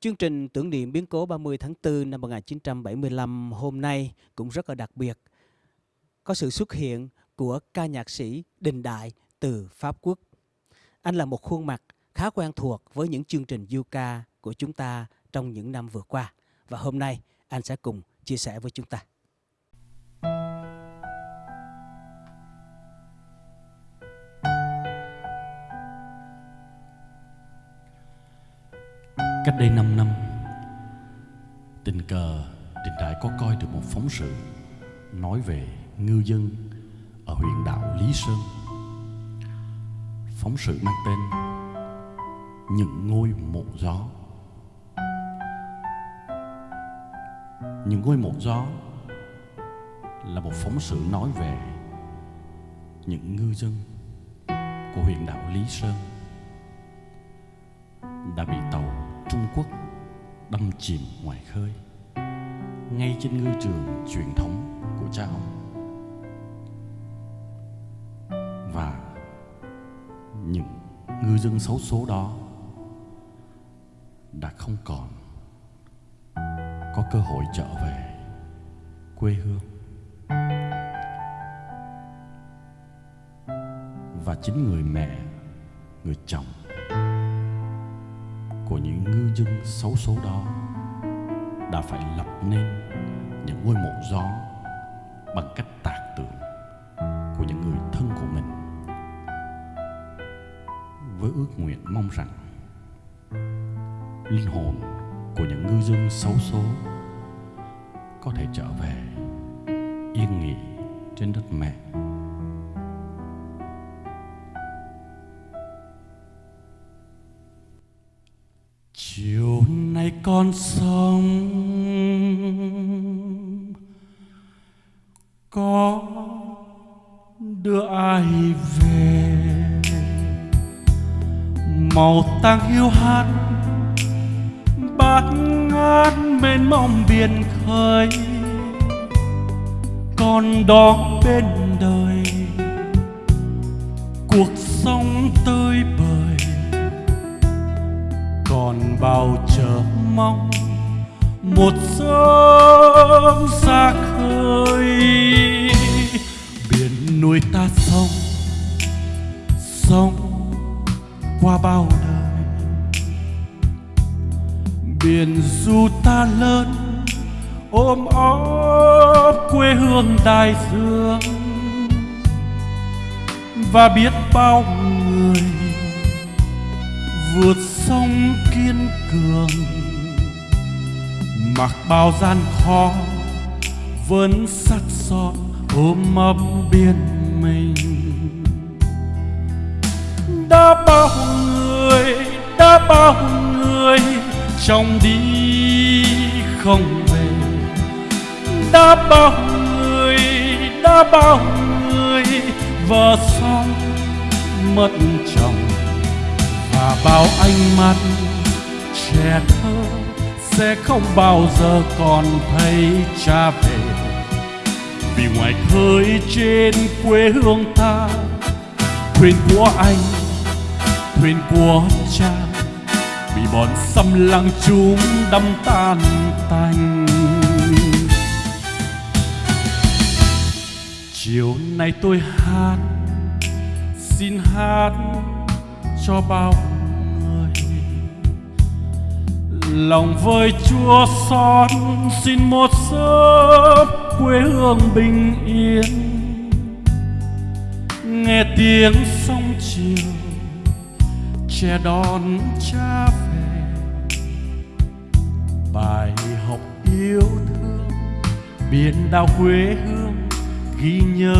Chương trình tưởng niệm biến cố 30 tháng 4 năm 1975 hôm nay cũng rất là đặc biệt. Có sự xuất hiện của ca nhạc sĩ Đình Đại từ Pháp Quốc. Anh là một khuôn mặt khá quen thuộc với những chương trình du ca của chúng ta trong những năm vừa qua. Và hôm nay anh sẽ cùng chia sẻ với chúng ta. Cách đây 5 năm, Tình cờ Đình Đại có coi được một phóng sự Nói về ngư dân Ở huyện đảo Lý Sơn. Phóng sự mang tên Những ngôi mộ gió. Những ngôi mộ gió Là một phóng sự nói về Những ngư dân Của huyện đảo Lý Sơn Đã bị tàu Trung Quốc đâm chìm ngoài khơi, ngay trên ngư trường truyền thống của cha ông. Và những ngư dân xấu số đó đã không còn có cơ hội trở về quê hương. Và chính người mẹ, người chồng của những ngư dân xấu số đó đã phải lập nên những ngôi mộ gió bằng cách tạc tượng của những người thân của mình. Với ước nguyện mong rằng linh hồn của những ngư dân xấu số có thể trở về yên nghỉ trên đất mẹ. Con sông. Có đưa ai về, màu tang hiu hắt, bát ngát mênh mông biển khơi. Con đó bên đời, cuộc sống tươi bời còn bao chờ mong. Một sớm xa khơi biển nuôi ta sống sống qua bao đời. Biển du ta lớn, ôm ấp quê hương đại dương. Và biết bao người vượt sông kiên cường. Mặc bao gian khó, vẫn sắt son ôm ấp biển mình. Đã bao người, đã bao người trong đi không về. Đã bao người, đã bao người vợ xong mất chồng và bao ánh mắt trẻ thơ, sẽ không bao giờ còn thấy cha về. Vì ngoài khơi trên quê hương ta, thuyền của anh, thuyền của cha bị bọn xâm lăng chúng đâm tan tành. Chiều nay tôi hát, xin hát cho bao lòng với chúa xót xin một sớm quê hương bình yên. Nghe tiếng sông chiều che đón cha về. Bài học yêu thương, biển đảo quê hương ghi nhớ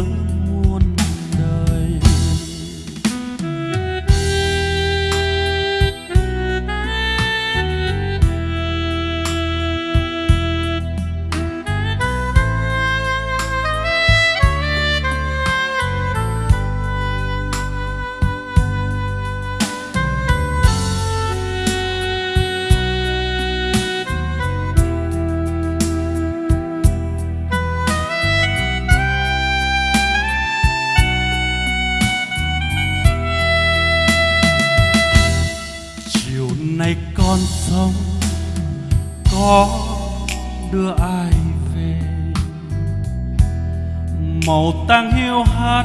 màu tang hiu hắt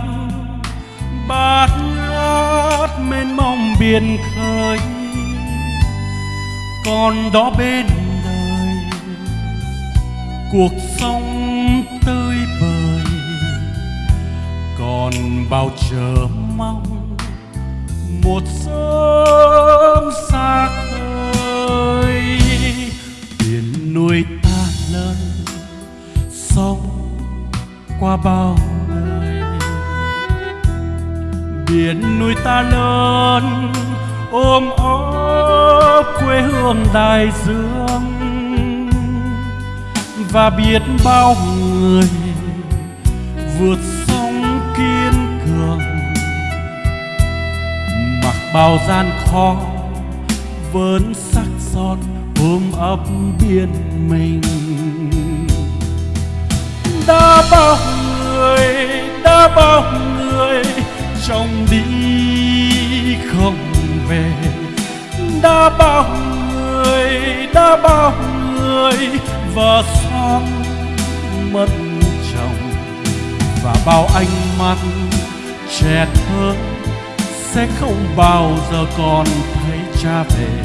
bát ngát mênh mông biển khơi. Còn đó bên đời, cuộc sống tươi bời. Còn bao chờ mong, một sớm xa khơi. Ta lớn, ôm ấp quê hương đại dương. Và biết bao người vượt sông kiên cường. Mặc bao gian khó vẫn sắc son ôm ấp biển mình. Đã bao người, đã bao người trong đi đã bao người đã bao người vợ son mất chồng, và bao ánh mắt trẻ thơ sẽ không bao giờ còn thấy cha về.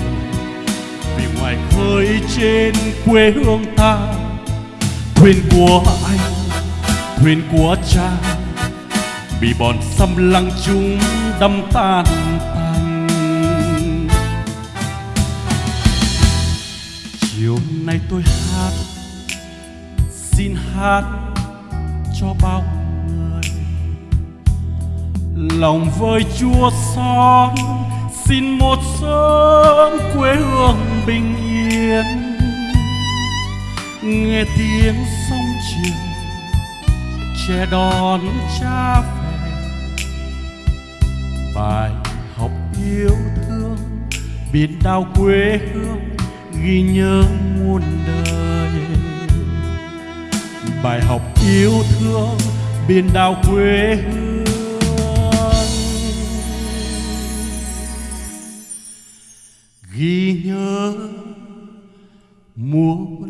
Vì ngoài khơi trên quê hương ta, thuyền của anh, thuyền của cha, bị bọn xâm lăng chúng đâm tan. Nay tôi hát. Xin hát cho bao người. Lòng với chúa son, xin một sớm quê hương bình yên. Nghe tiếng sông chiều che đón cha về. Bài học yêu thương biển đảo quê hương ghi nhớ muôn đời. Bài học yêu thương biển đảo quê hương. Ghi nhớ muôn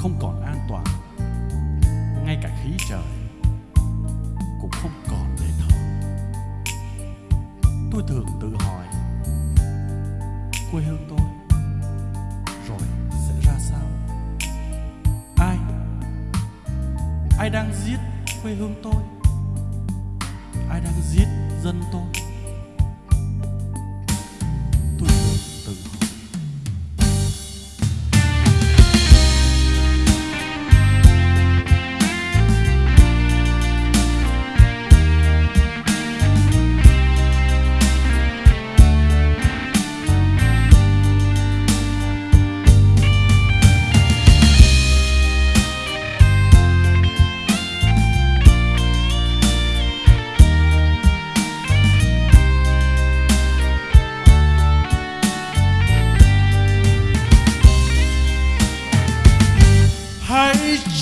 không còn an toàn. Ngay cả khí trời cũng không còn để thở tôi thường tự hỏi, quê hương tôi rồi sẽ ra sao? Ai? Ai đang giết quê hương tôi? Ai đang giết dân tôi?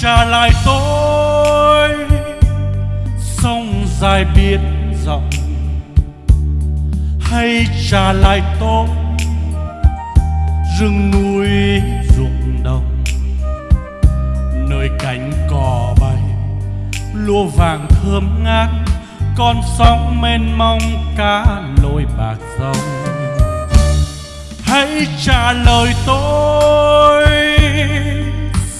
Trả lại tôi. Sông dài biển rộng hãy trả lại tôi. Rừng núi ruộng đồng, nơi cánh cò bay. Lúa vàng thơm ngát, con sóng mênh mông cá lội bạc rồng. Hãy trả lời tôi,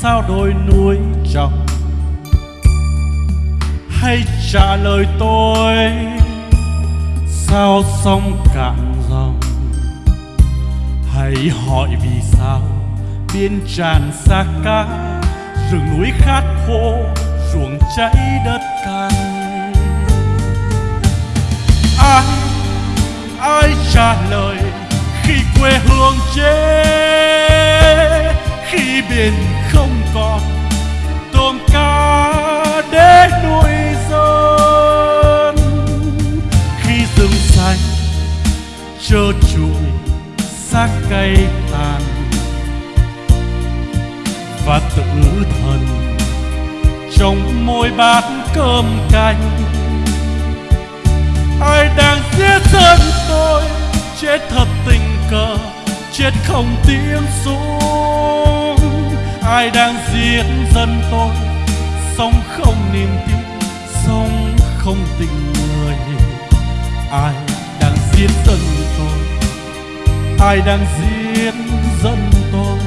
sao đôi núi trọng hãy trả lời tôi, sao sông cạn dòng? Hãy hỏi vì sao biên tràn xa cá rừng núi khát khô, ruộng cháy đất cằn? Ai ai trả lời khi quê hương chết khi biển không còn? đồm ca để nuôi dân khi rừng xanh trơ trụi xác cây tàn. Và tự thần trong môi bát cơm canh. Ai đang giết thân tôi, chết thật tình cờ, chết không tiếng súng ai đang giết dân tôi? Sống không niềm tin, sống không tình người. Ai đang giết dân tôi? Ai đang giết dân tôi?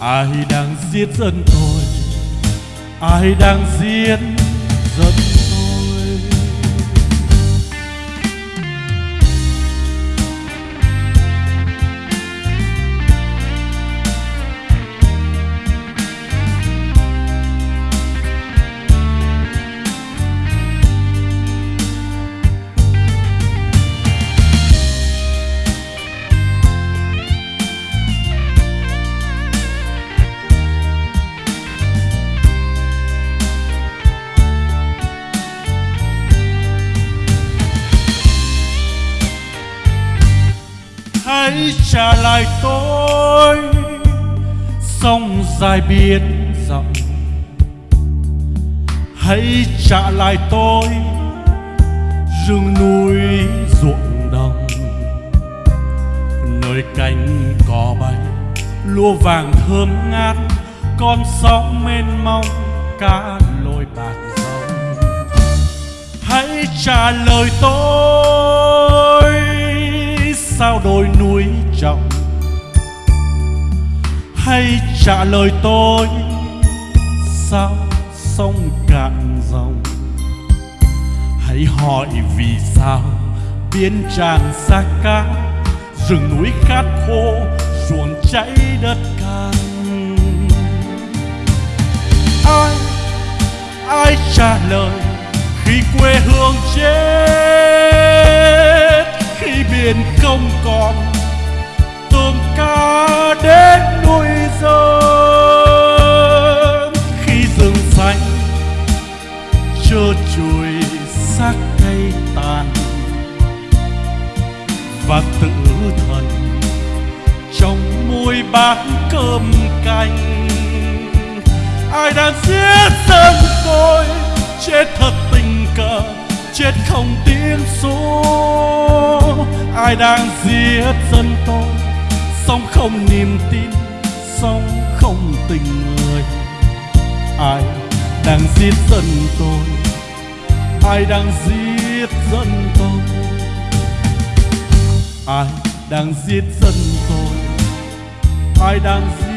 Ai đang giết dân tôi? Ai đang giết dân tôi? Hãy trả lại tôi. Sông dài biển rộng, hãy trả lại tôi. Rừng núi ruộng đồng, nơi cánh cỏ bay, lúa vàng thơm ngát, con sóng mênh mông cá lội bạc dòng hãy trả lời tôi. Hay trả lời tôi, sao sông cạn dòng? Hãy hỏi vì sao biển tràn xa cá rừng núi khát khô, ruộng cháy đất cạn ai ai trả lời khi quê hương chết, khi biển không còn, tôm cá đến nuôi sớm khi rừng xanh trơ trụi, xác cây tàn, và tự thần trong môi bát cơm canh. Ai đang giết dân tôi, chết thật tình cờ, chết không tiếng số. Ai đang giết dân tôi sống không niềm tin sống không tình người. Ai đang giết dân tôi? Ai đang giết dân tôi? Ai đang giết dân tôi? Ai đang giết